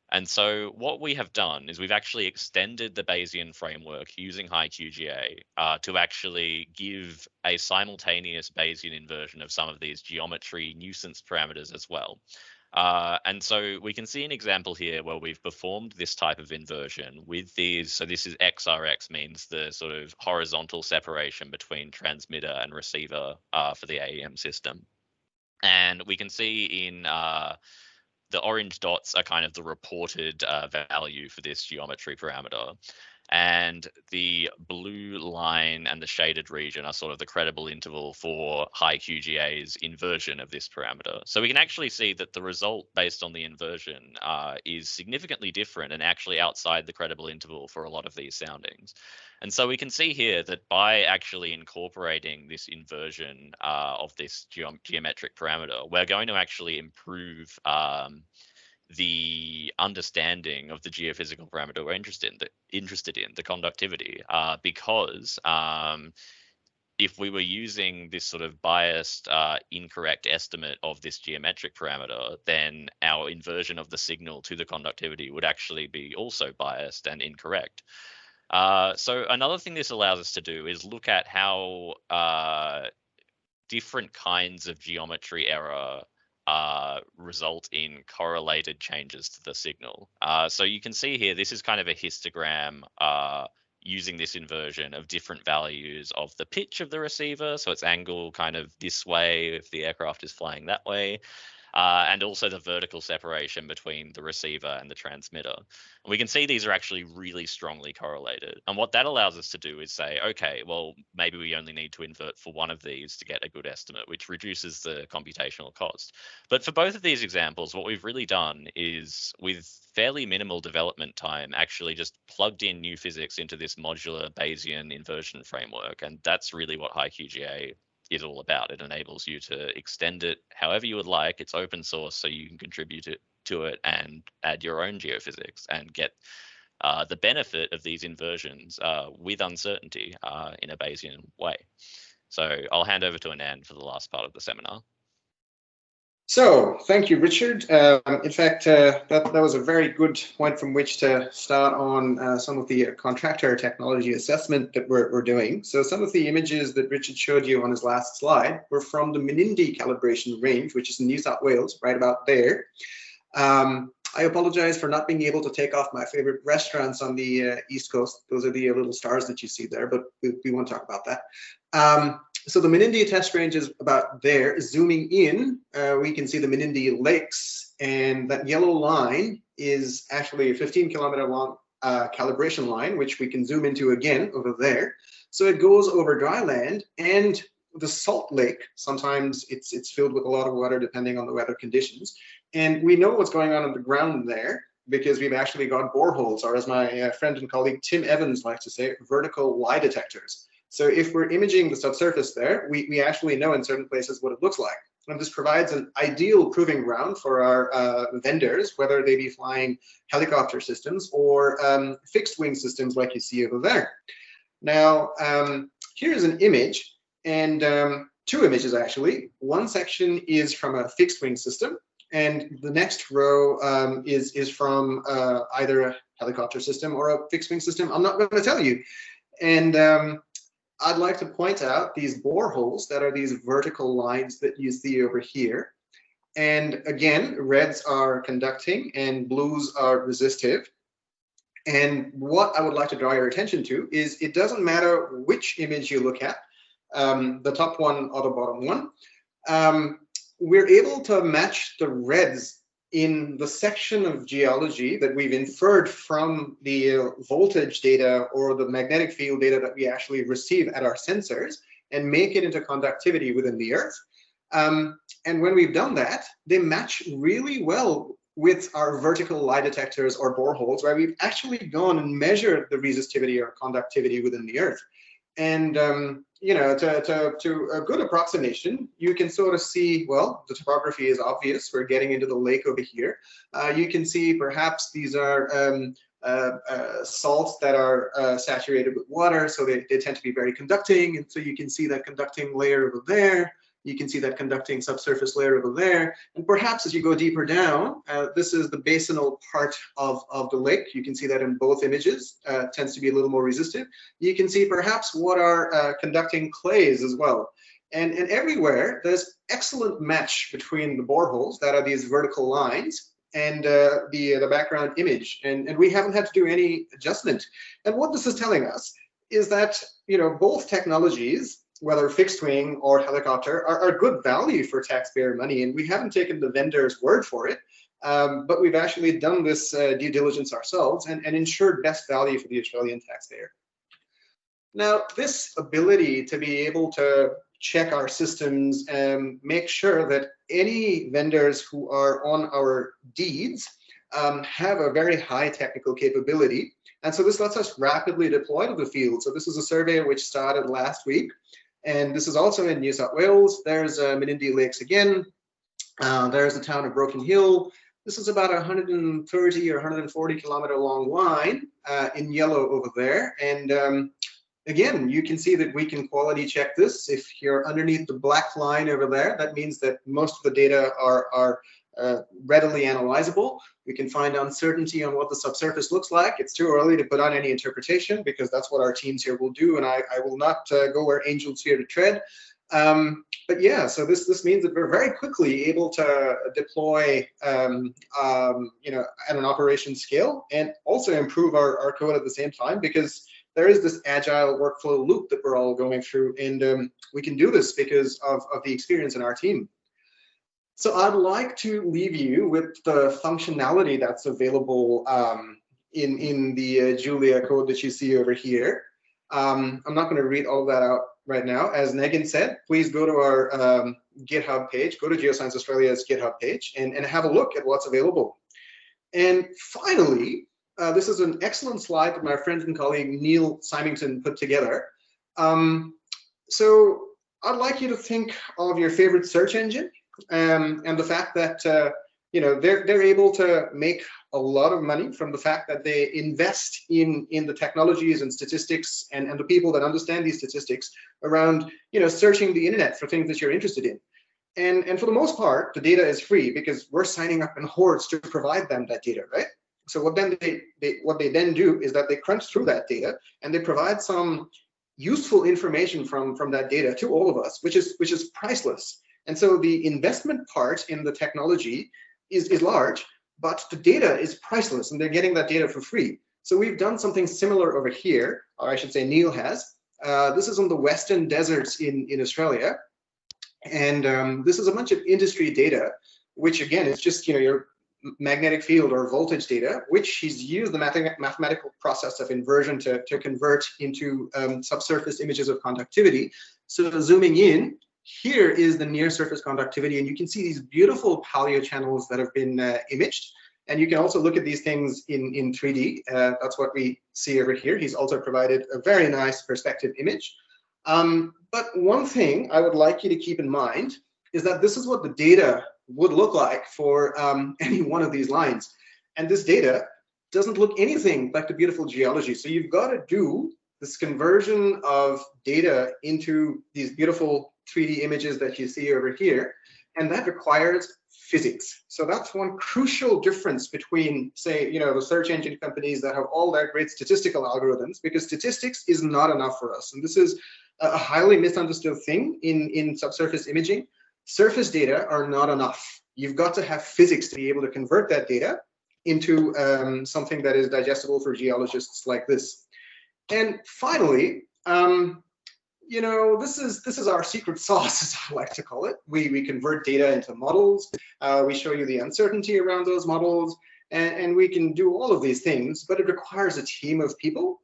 And so what we have done is we've actually extended the Bayesian framework using HiQGA uh, to actually give a simultaneous Bayesian inversion of some of these geometry nuisance parameters as well. Uh, and so we can see an example here where we've performed this type of inversion with these. So this is XRX means the sort of horizontal separation between transmitter and receiver uh, for the AEM system. And we can see in uh, the orange dots are kind of the reported uh, value for this geometry parameter and the blue line and the shaded region are sort of the credible interval for HiQGA's inversion of this parameter. So we can actually see that the result based on the inversion uh, is significantly different and actually outside the credible interval for a lot of these soundings. And so we can see here that by actually incorporating this inversion uh, of this geometric parameter, we're going to actually improve um, the understanding of the geophysical parameter we're interested in, the, interested in the conductivity, uh, because um, if we were using this sort of biased, uh, incorrect estimate of this geometric parameter, then our inversion of the signal to the conductivity would actually be also biased and incorrect. Uh, so another thing this allows us to do is look at how uh, different kinds of geometry error uh, result in correlated changes to the signal. Uh, so you can see here, this is kind of a histogram uh, using this inversion of different values of the pitch of the receiver. So it's angle kind of this way if the aircraft is flying that way uh, and also the vertical separation between the receiver and the transmitter. And we can see these are actually really strongly correlated. And what that allows us to do is say, okay, well, maybe we only need to invert for one of these to get a good estimate, which reduces the computational cost. But for both of these examples, what we've really done is with fairly minimal development time, actually just plugged in new physics into this modular Bayesian inversion framework. And that's really what HiQGA is all about. It enables you to extend it however you would like. It's open source, so you can contribute it to it and add your own geophysics and get uh, the benefit of these inversions uh, with uncertainty uh, in a Bayesian way. So I'll hand over to Anand for the last part of the seminar. So thank you, Richard. Um, in fact, uh, that, that was a very good point from which to start on uh, some of the contractor technology assessment that we're, we're doing. So some of the images that Richard showed you on his last slide were from the Menindee calibration range, which is in New South Wales, right about there. Um, I apologize for not being able to take off my favorite restaurants on the uh, East Coast. Those are the little stars that you see there, but we, we won't talk about that. Um, so the Menindee test range is about there. Zooming in, uh, we can see the Menindee Lakes, and that yellow line is actually a 15 kilometer long uh, calibration line, which we can zoom into again over there. So it goes over dry land and the salt lake. Sometimes it's it's filled with a lot of water depending on the weather conditions, and we know what's going on on the ground there because we've actually got boreholes, or as my uh, friend and colleague Tim Evans likes to say, vertical lie detectors. So if we're imaging the subsurface there, we, we actually know in certain places what it looks like. And this provides an ideal proving ground for our uh, vendors, whether they be flying helicopter systems or um, fixed wing systems like you see over there. Now, um, here's an image and um, two images actually. One section is from a fixed wing system and the next row um, is, is from uh, either a helicopter system or a fixed wing system. I'm not going to tell you. And um, I'd like to point out these boreholes that are these vertical lines that you see over here. And again, reds are conducting and blues are resistive. And what I would like to draw your attention to is it doesn't matter which image you look at, um, the top one or the bottom one, um, we're able to match the reds in the section of geology that we've inferred from the voltage data or the magnetic field data that we actually receive at our sensors and make it into conductivity within the earth. Um, and when we've done that, they match really well with our vertical lie detectors or boreholes where we've actually gone and measured the resistivity or conductivity within the earth. And um, you know, to, to, to a good approximation, you can sort of see, well, the topography is obvious. We're getting into the lake over here. Uh, you can see perhaps these are um, uh, uh, salts that are uh, saturated with water, so they, they tend to be very conducting. And so you can see that conducting layer over there. You can see that conducting subsurface layer over there. And perhaps as you go deeper down, uh, this is the basinal part of, of the lake. You can see that in both images, uh, tends to be a little more resistive. You can see perhaps what are uh, conducting clays as well. And, and everywhere, there's excellent match between the boreholes, that are these vertical lines, and uh, the, the background image. And, and we haven't had to do any adjustment. And what this is telling us is that, you know, both technologies, whether fixed wing or helicopter, are, are good value for taxpayer money. And we haven't taken the vendor's word for it. Um, but we've actually done this uh, due diligence ourselves and, and ensured best value for the Australian taxpayer. Now, this ability to be able to check our systems and make sure that any vendors who are on our deeds um, have a very high technical capability. And so this lets us rapidly deploy to the field. So this is a survey which started last week. And this is also in New South Wales. There's uh, Menindee Lakes again. Uh, there's the town of Broken Hill. This is about 130 or 140 kilometer long line uh, in yellow over there. And um, again, you can see that we can quality check this. If you're underneath the black line over there, that means that most of the data are, are uh, readily analyzable. We can find uncertainty on what the subsurface looks like. It's too early to put on any interpretation because that's what our teams here will do, and I, I will not uh, go where angels fear to tread. Um, but yeah, so this this means that we're very quickly able to deploy, um, um, you know, at an operation scale, and also improve our, our code at the same time because there is this agile workflow loop that we're all going through, and um, we can do this because of, of the experience in our team. So I'd like to leave you with the functionality that's available um, in, in the uh, Julia code that you see over here. Um, I'm not going to read all that out right now. As Negin said, please go to our um, GitHub page, go to Geoscience Australia's GitHub page and, and have a look at what's available. And finally, uh, this is an excellent slide that my friend and colleague Neil Symington put together. Um, so I'd like you to think of your favorite search engine um, and the fact that uh, you know they're they're able to make a lot of money from the fact that they invest in in the technologies and statistics and and the people that understand these statistics around you know searching the internet for things that you're interested in. And and for the most part the data is free because we're signing up in hordes to provide them that data right? So what then they, they what they then do is that they crunch through that data and they provide some useful information from from that data to all of us which is which is priceless and so the investment part in the technology is, is large, but the data is priceless and they're getting that data for free. So we've done something similar over here, or I should say Neil has. Uh, this is on the Western Deserts in, in Australia. And um, this is a bunch of industry data, which again, is just, you know, your magnetic field or voltage data, which he's used the mathematical process of inversion to, to convert into um, subsurface images of conductivity. So zooming in, here is the near surface conductivity, and you can see these beautiful paleo channels that have been uh, imaged. And you can also look at these things in, in 3D. Uh, that's what we see over here. He's also provided a very nice perspective image. Um, but one thing I would like you to keep in mind is that this is what the data would look like for um, any one of these lines. And this data doesn't look anything like the beautiful geology. So you've got to do this conversion of data into these beautiful 3D images that you see over here, and that requires physics. So that's one crucial difference between, say, you know, the search engine companies that have all their great statistical algorithms, because statistics is not enough for us. And this is a highly misunderstood thing in, in subsurface imaging. Surface data are not enough. You've got to have physics to be able to convert that data into um, something that is digestible for geologists like this. And finally, um, you know, this is this is our secret sauce, as I like to call it. We we convert data into models. Uh, we show you the uncertainty around those models, and, and we can do all of these things. But it requires a team of people.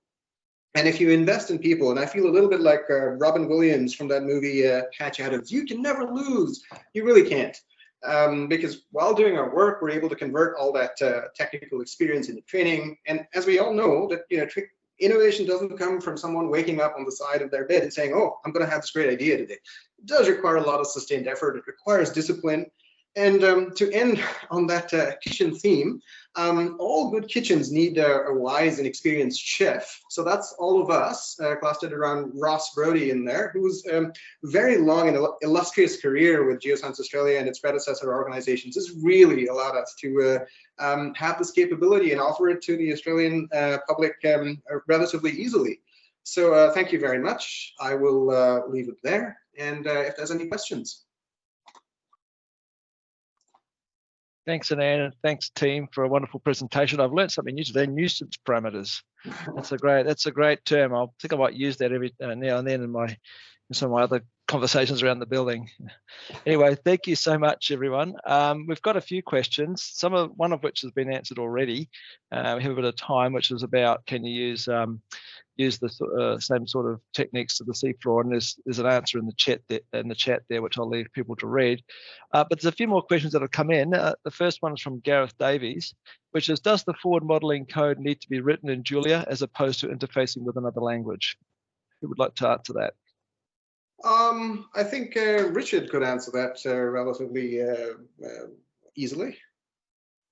And if you invest in people, and I feel a little bit like uh, Robin Williams from that movie uh, Patch Adams, you can never lose. You really can't. Um, because while doing our work, we're able to convert all that uh, technical experience into training. And as we all know, that you know, innovation doesn't come from someone waking up on the side of their bed and saying, oh, I'm going to have this great idea today. It does require a lot of sustained effort. It requires discipline. And um, to end on that uh, kitchen theme, um, all good kitchens need a, a, wise and experienced chef. So that's all of us uh, clustered around Ross Brodie in there, who's um, very long and illustrious career with Geoscience Australia and its predecessor organizations has really allowed us to uh, um, have this capability and offer it to the Australian uh, public um, relatively easily. So uh, thank you very much. I will uh, leave it there. And uh, if there's any questions. Thanks, Anand, and thanks, team, for a wonderful presentation. I've learned something new today, nuisance parameters. That's a great, that's a great term. I think I might use that every uh, now and then in my in some of my other conversations around the building. Anyway, thank you so much, everyone. Um, we've got a few questions, some of one of which has been answered already. Uh, we have a bit of time, which is about can you use um, use the uh, same sort of techniques to the seafloor, and there's there's an answer in the chat there, in the chat there, which I'll leave people to read. Uh, but there's a few more questions that have come in. Uh, the first one is from Gareth Davies, which is, does the forward modeling code need to be written in Julia as opposed to interfacing with another language? Who would like to answer that? Um, I think uh, Richard could answer that uh, relatively uh, easily.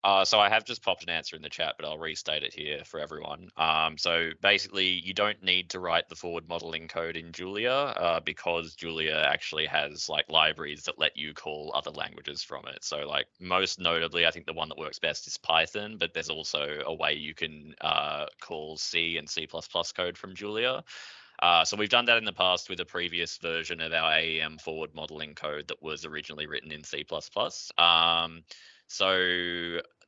Uh, so I have just popped an answer in the chat, but I'll restate it here for everyone. Um, so basically, you don't need to write the forward modeling code in Julia uh, because Julia actually has like libraries that let you call other languages from it. So like most notably, I think the one that works best is Python, but there's also a way you can uh, call C and C++ code from Julia. Uh, so we've done that in the past with a previous version of our AEM forward modeling code that was originally written in C++. Um, so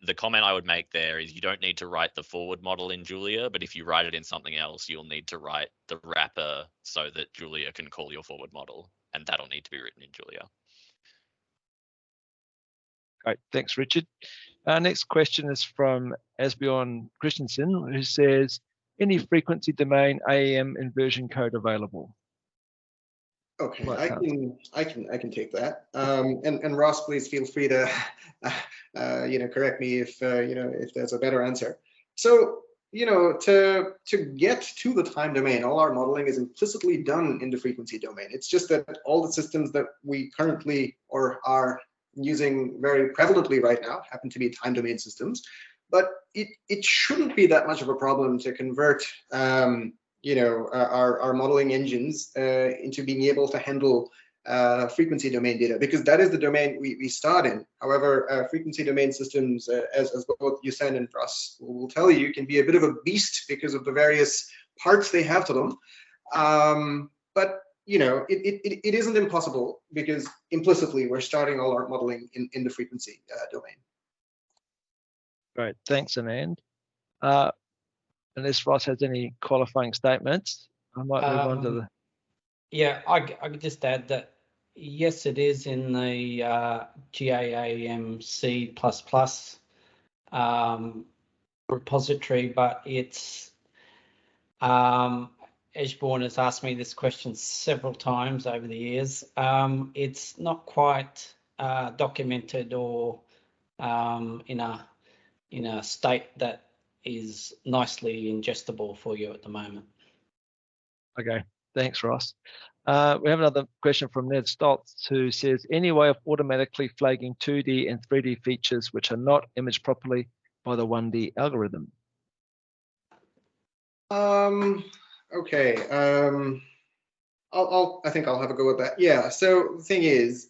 the comment I would make there is you don't need to write the forward model in Julia, but if you write it in something else, you'll need to write the wrapper so that Julia can call your forward model, and that'll need to be written in Julia. Great, thanks, Richard. Our next question is from Asbjorn Christensen, who says, any frequency domain AEM inversion code available? Okay, I can, I can, I can take that. Um, and, and Ross, please feel free to, uh, you know, correct me if, uh, you know, if there's a better answer. So, you know, to, to get to the time domain, all our modeling is implicitly done in the frequency domain. It's just that all the systems that we currently or are using very prevalently right now happen to be time domain systems. But it, it shouldn't be that much of a problem to convert um, you know, uh, our, our modeling engines uh, into being able to handle uh, frequency domain data because that is the domain we, we start in. However, uh, frequency domain systems, uh, as, as both Yusen and Ross will tell you, can be a bit of a beast because of the various parts they have to them. Um, but you know, it, it, it isn't impossible because implicitly we're starting all our modeling in, in the frequency uh, domain. Great, thanks, Anand. Uh, unless Ross has any qualifying statements, I might move on to Um, the. Yeah, I could just add that, yes, it is in the uh, GAAMC++ um, repository, but it's, um, Asbjorn has asked me this question several times over the years. Um, it's not quite uh, documented or um, in a in a state that is nicely ingestible for you at the moment. Okay, thanks, Ross. Uh, we have another question from Ned Stoltz who says, any way of automatically flagging 2D and 3D features which are not imaged properly by the 1D algorithm? Um, okay. Um, I'll, I'll, I think I'll have a go at that. Yeah. So the thing is,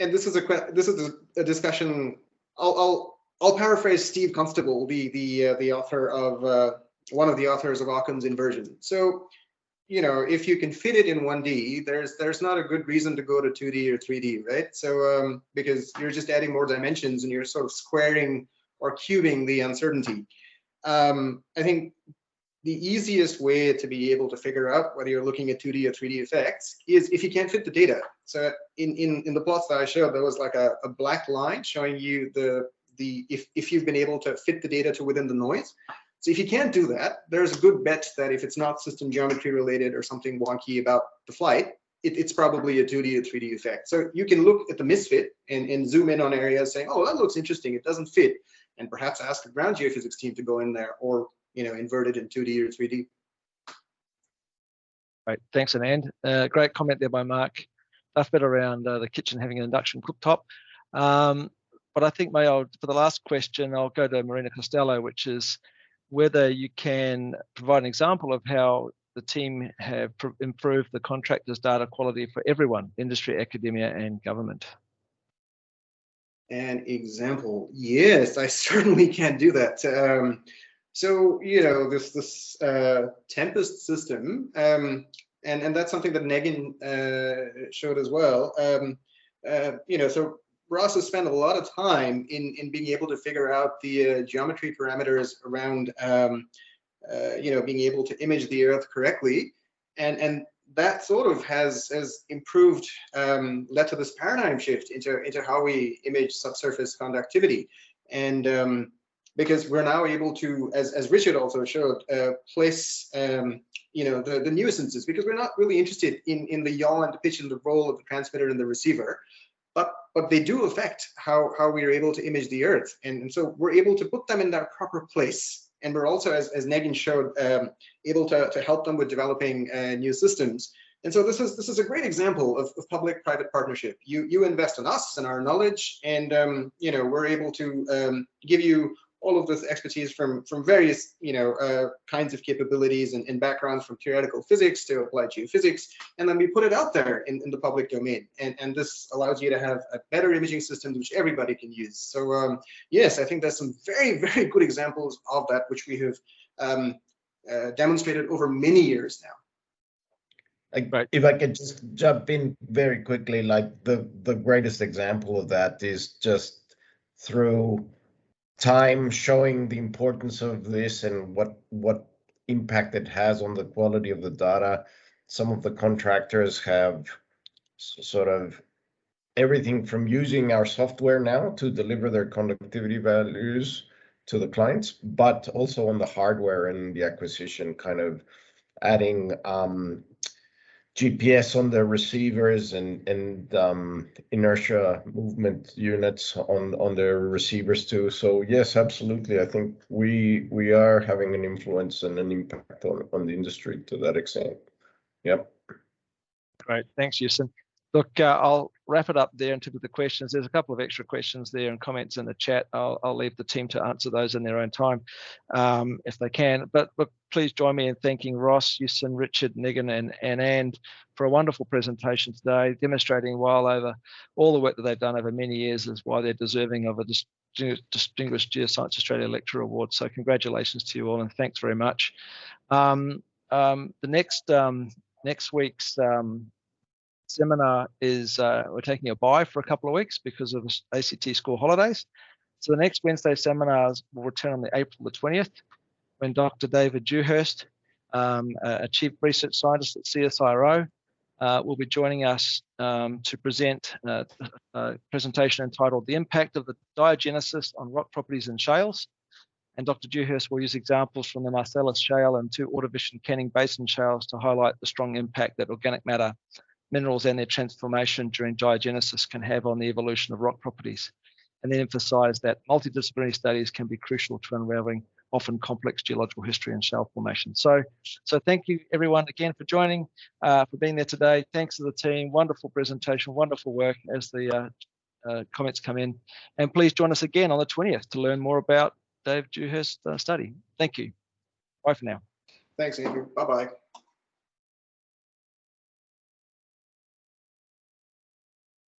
and this is a this is a, a discussion. I'll, I'll I'll paraphrase Steve Constable, the the uh, the author of uh, one of the authors of Occam's inversion. So, you know, if you can fit it in 1D, there's there's not a good reason to go to 2D or 3D, right? So, um, because you're just adding more dimensions and you're sort of squaring or cubing the uncertainty. Um, I think the easiest way to be able to figure out whether you're looking at 2D or 3D effects is if you can't fit the data. So in, in, in the plots that I showed, there was like a, a black line showing you the, the if, if you've been able to fit the data to within the noise. So if you can't do that, there's a good bet that if it's not system geometry related or something wonky about the flight, it, it's probably a 2D or 3D effect. So you can look at the misfit and, and zoom in on areas saying, oh, that looks interesting, it doesn't fit, and perhaps ask the ground geophysics team to go in there or you know, invert it in 2D or 3D. Great, thanks, Anand. Uh, great comment there by Mark. Tough bit around uh, the kitchen having an induction cooktop. Um, but I think maybe I'll, for the last question, I'll go to Marina Costello, which is whether you can provide an example of how the team have pr- improved the contractors' data quality for everyone, industry, academia, and government. An example, yes, I certainly can do that. Um, so you know this this uh, Tempest system, um, and and that's something that Negin uh, showed as well. Um, uh, you know, so Ross has spent a lot of time in in being able to figure out the uh, geometry parameters around um, uh, you know being able to image the Earth correctly, and and that sort of has has improved um, led to this paradigm shift into into how we image subsurface conductivity. And um, because we're now able to as, as richard also showed uh, place um, you know the, the nuisances because we're not really interested in in the yaw and the pitch and the role of the transmitter and the receiver but but they do affect how how we are able to image the earth and, and so we're able to put them in their proper place and we're also, as, as Negin showed, um, able to, to help them with developing uh, new systems. And so this is this is a great example of, of public-private partnership. You you invest in us and our knowledge, and um, you know we're able to um, give you all of this expertise from from various you know uh, kinds of capabilities and, and, backgrounds from theoretical physics to applied geophysics, and then we put it out there in, in the public domain. And and this allows you to have a better imaging system which everybody can use. So um, yes, I think there's some very very good examples of that which we have um, uh, demonstrated over many years now. Like, right. If I could just jump in very quickly, like the the greatest example of that is just through time showing the importance of this and what what impact it has on the quality of the data. Some of the contractors have sort of everything from using our software now to deliver their conductivity values to the clients, but also on the hardware and the acquisition, kind of adding um, GPS on the receivers and and um, inertia movement units on on the receivers too. So yes, absolutely. I think we we are having an influence and an impact on on the industry to that extent. Yep. Great, thanks, Yusen. Look, uh, I'll wrap it up there in terms of the questions. There's a couple of extra questions there and comments in the chat. I'll, I'll leave the team to answer those in their own time um, if they can. But, but please join me in thanking Ross, Yusen, Richard, Negin, and, and And for a wonderful presentation today, demonstrating while over all the work that they've done over many years is why they're deserving of a Distinguished Geoscience Australia Lecturer Award. So congratulations to you all and thanks very much. Um, um, the next um, next week's um, seminar is uh, we're taking a bye for a couple of weeks because of ACT school holidays. So the next Wednesday seminars will return on the April the 20th when Dr. David Dewhurst, um, a chief research scientist at CSIRO, uh, will be joining us um, to present uh, a presentation entitled The Impact of the Diagenesis on Rock Properties and Shales. And Dr. Dewhurst will use examples from the Marcellus Shale and two Ordovician Canning Basin shales to highlight the strong impact that organic matter minerals and their transformation during diagenesis can have on the evolution of rock properties, and then emphasize that multidisciplinary studies can be crucial to unraveling often complex geological history and shale formation. So, so thank you everyone again for joining, uh, for being there today. Thanks to the team, wonderful presentation, wonderful work as the uh, uh, comments come in. And please join us again on the 20th to learn more about Dave Dewhurst's uh, study. Thank you. Bye for now. Thanks, Andrew. Bye-bye.